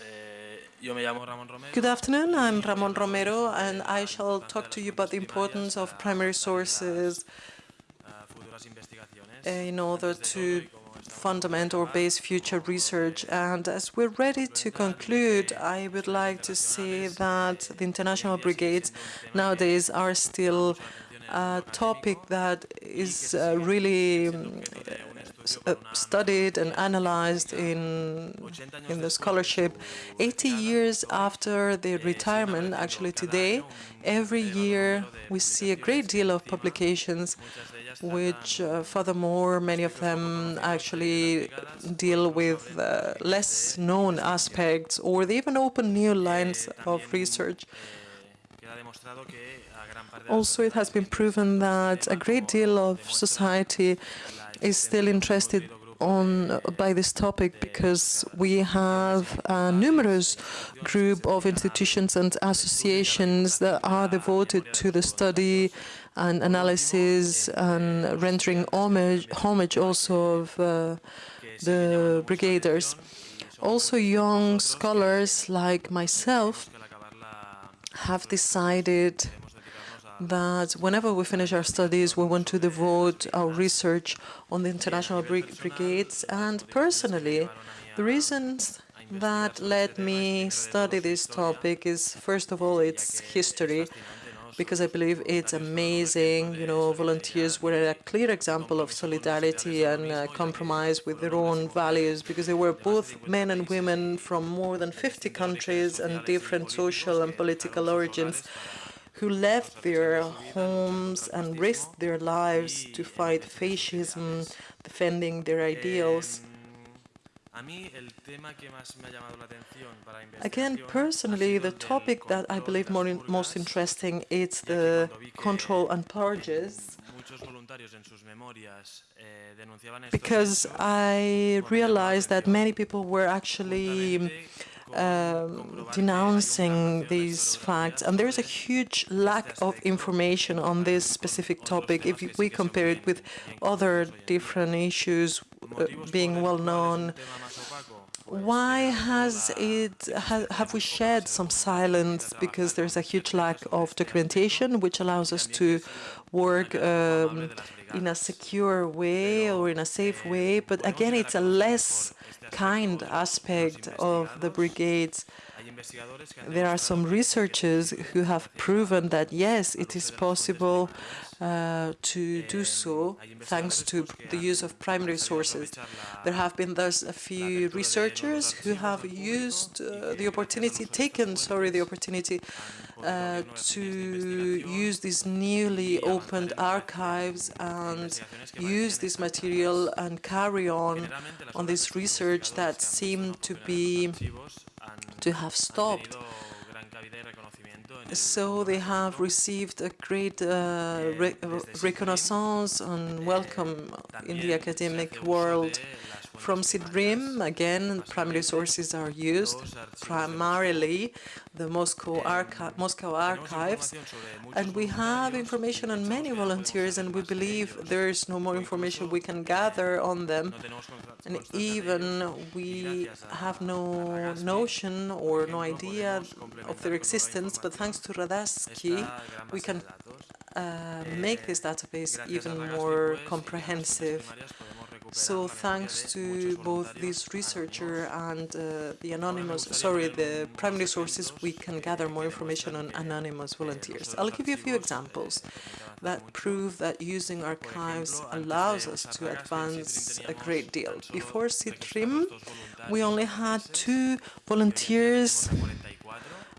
Eh. Good afternoon, I'm Ramon Romero, and I shall talk to you about the importance of primary sources in order to fundament or base future research. And as we're ready to conclude, I would like to say that the international brigades nowadays are still a topic that is uh, really studied and analyzed in, in the scholarship. 80 years after their retirement, actually today, every year we see a great deal of publications which, uh, furthermore, many of them actually deal with uh, less known aspects, or they even open new lines of research. Also, it has been proven that a great deal of society is still interested on by this topic because we have a numerous group of institutions and associations that are devoted to the study and analysis and rendering homage, homage also of uh, the brigaders. Also young scholars like myself have decided that whenever we finish our studies, we want to devote our research on the international brigades. And personally, the reasons that led me study this topic is, first of all, its history, because I believe it's amazing. You know, volunteers were a clear example of solidarity and uh, compromise with their own values, because they were both men and women from more than 50 countries and different social and political origins who left their homes and risked their lives to fight fascism, defending their ideals. Again, personally, the topic that I believe more in, most interesting is the control and purges, because I realized that many people were actually um, denouncing these facts. And there is a huge lack of information on this specific topic if we compare it with other different issues uh, being well known. Why has it ha, have we shed some silence? Because there's a huge lack of documentation, which allows us to work um, in a secure way or in a safe way. But again, it's a less kind aspect of the brigades. There are some researchers who have proven that, yes, it is possible uh, to do so thanks to the use of primary sources. There have been thus a few researchers who have used uh, the opportunity, taken, sorry, the opportunity uh, to use these newly opened archives and use this material and carry on on this research that seemed to be to have stopped. So they have received a great uh, re reconnaissance and welcome in the academic world. From SIDBRINT, again, primary sources are used, primarily the Moscow, Archi Moscow archives, and we have information on many volunteers, and we believe there is no more information we can gather on them, and even we have no notion or no idea of their existence, but thanks to Radaski, we can uh, make this database even more comprehensive. So thanks to both this researcher and uh, the anonymous, sorry, the primary sources, we can gather more information on anonymous volunteers. I'll give you a few examples that prove that using archives allows us to advance a great deal. Before SIDBRINT, we only had two volunteers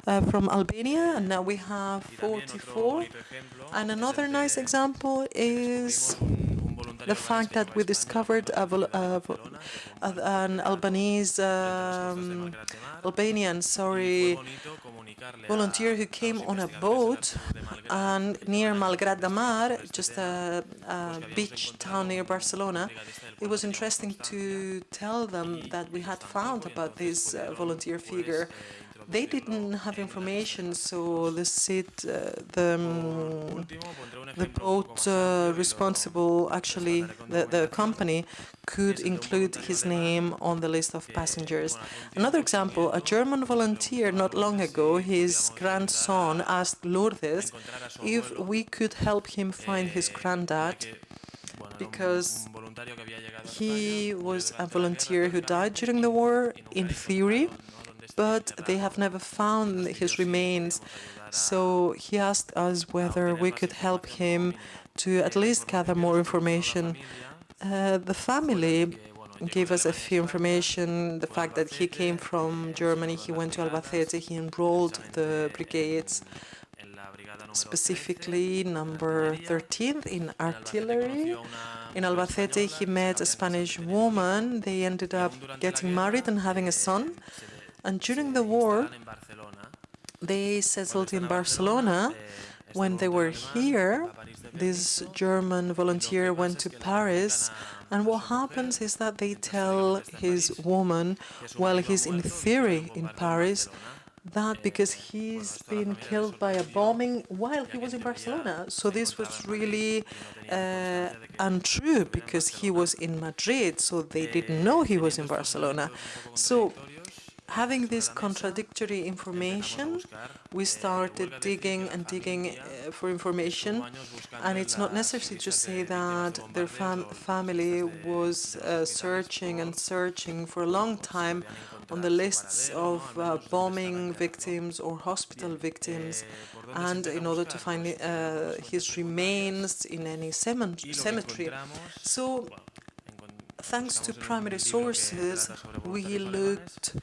from Albania, and now we have 44. And another nice example is the fact that we discovered a, a, an Albanese, um, Albanian, sorry, volunteer who came on a boat and near Malgrat de Mar, just a, a beach town near Barcelona, it was interesting to tell them that we had found about this uh, volunteer figure they didn't have information, so the CID, uh, the, um, the boat uh, responsible, actually, the, the company, could include his name on the list of passengers. Another example, a German volunteer not long ago, his grandson asked Lourdes if we could help him find his granddad because he was a volunteer who died during the war, in theory, but they have never found his remains. So he asked us whether we could help him to at least gather more information. Uh, the family gave us a few information, the fact that he came from Germany, he went to Albacete, he enrolled the brigades, specifically number 13th in artillery. In Albacete, he met a Spanish woman. They ended up getting married and having a son. And during the war, they settled in Barcelona. When they were here, this German volunteer went to Paris, and what happens is that they tell his woman, while he's in theory in Paris, that because he's been killed by a bombing while he was in Barcelona. So this was really uh, untrue because he was in Madrid, so they didn't know he was in Barcelona. So having this contradictory information, we started digging and digging uh, for information, and it's not necessary to say that their fam family was uh, searching and searching for a long time on the lists of uh, bombing victims or hospital victims, and in order to find uh, his remains in any cemetery. So thanks to primary sources, we looked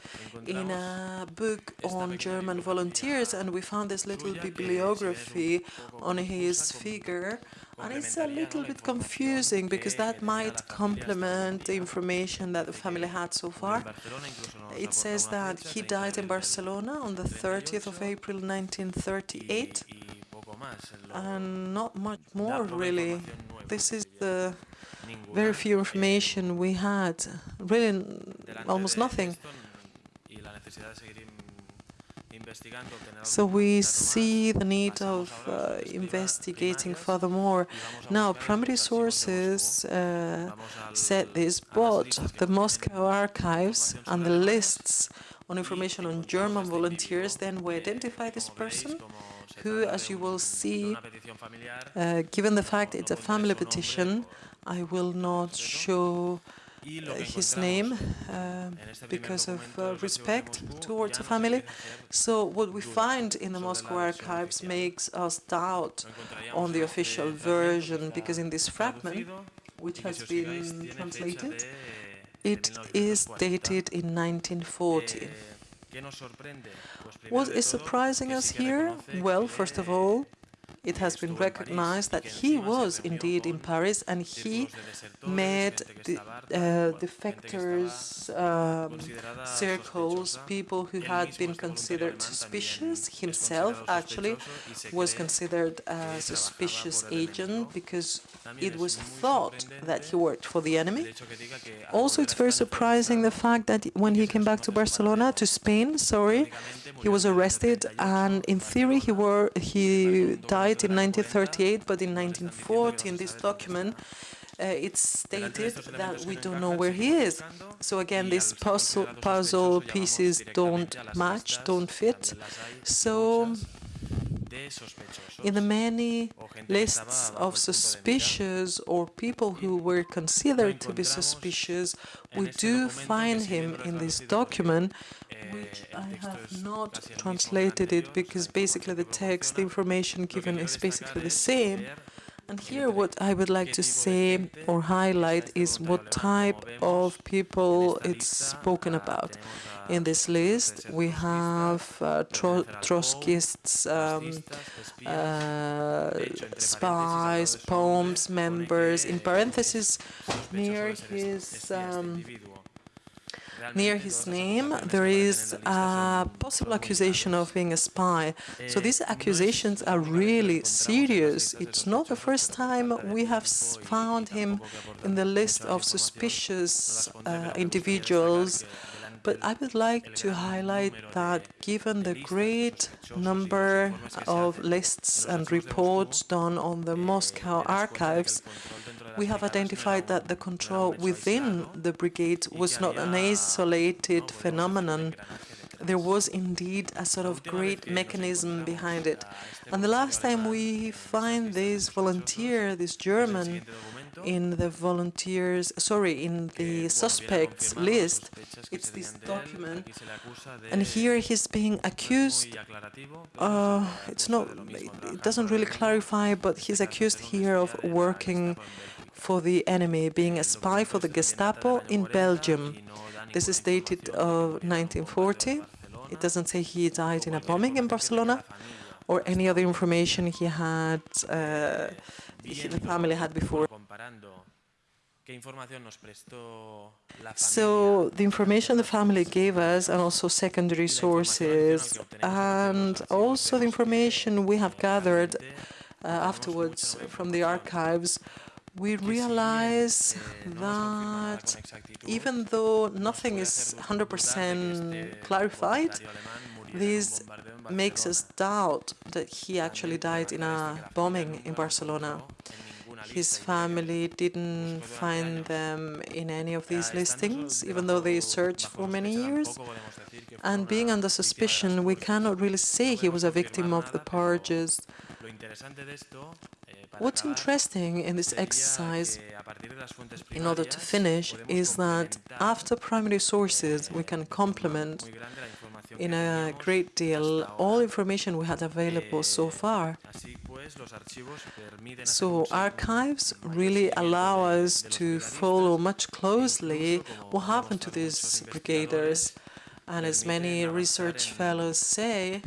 in a book on German volunteers and we found this little bibliography on his figure. And it's a little bit confusing because that might complement the information that the family had so far. It says that he died in Barcelona on the 30th of April 1938 and not much more really. This is the very few information we had, really almost nothing. So we see the need of uh, investigating furthermore. Now, primary sources uh, said this, but the Moscow archives and the lists on information on German volunteers, then we identify this person who, as you will see, uh, given the fact it's a family petition, I will not show uh, his name uh, because of uh, respect towards the family. So what we find in the Moscow archives makes us doubt on the official version, because in this fragment, which has been translated, it is dated in 1940. What is surprising us here? Well, first of all, it has been recognized that he was indeed in Paris and he met the uh, defectors um, circles, people who had been considered suspicious. Himself actually was considered a suspicious agent because it was thought that he worked for the enemy. Also, it's very surprising the fact that when he came back to Barcelona, to Spain, sorry, he was arrested and in theory he were he died in 1938, but in 1940, in this document, uh, it's stated that we don't know where he is. So again, these puzzle, puzzle pieces don't match, don't fit. So in the many lists of suspicious or people who were considered to be suspicious, we do find him in this document, which I have not translated it because basically the text, the information given is basically the same. And here what I would like to say or highlight is what type of people it's spoken about. In this list, we have uh, Tro Trotskyists, um, uh, spies, POUMs, members, in parentheses near his um, near his name, there is a possible accusation of being a spy. So these accusations are really serious. It's not the first time we have found him in the list of suspicious uh, individuals but I would like to highlight that given the great number of lists and reports done on the Moscow archives, we have identified that the control within the brigade was not an isolated phenomenon. There was indeed a sort of great mechanism behind it. And the last time we find this volunteer, this German, in the volunteers, sorry, in the suspects list, it's this document, and here he's being accused, uh, it's not, it doesn't really clarify, but he's accused here of working for the enemy, being a spy for the Gestapo in Belgium. This is dated of 1940. It doesn't say he died in a bombing in Barcelona or any other information he had, uh, the family had before. So the information the family gave us and also secondary sources and also the information we have gathered uh, afterwards from the archives, we realize that even though nothing is 100% clarified, this makes us doubt that he actually died in a bombing in Barcelona. His family didn't find them in any of these listings, even though they searched for many years. And being under suspicion, we cannot really say he was a victim of the purges. What's interesting in this exercise, in order to finish, is that after primary sources, we can complement in a great deal all information we had available so far. So archives really allow us to follow much closely what happened to these brigaders. And as many research fellows say,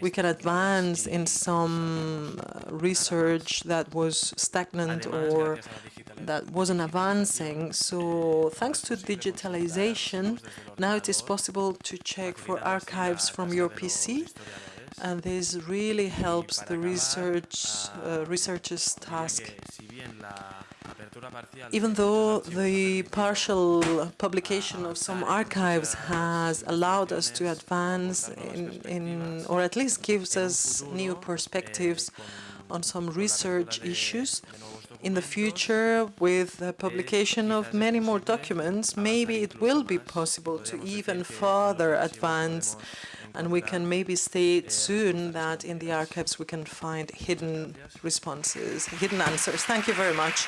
we can advance in some research that was stagnant or that wasn't advancing. So thanks to digitalization, now it is possible to check for archives from your PC and this really helps the research uh, researcher's task. Even though the partial publication of some archives has allowed us to advance in, in or at least gives us new perspectives on some research issues, in the future, with the publication of many more documents, maybe it will be possible to even further advance and we can maybe state soon that in the archives we can find hidden responses, hidden answers. Thank you very much.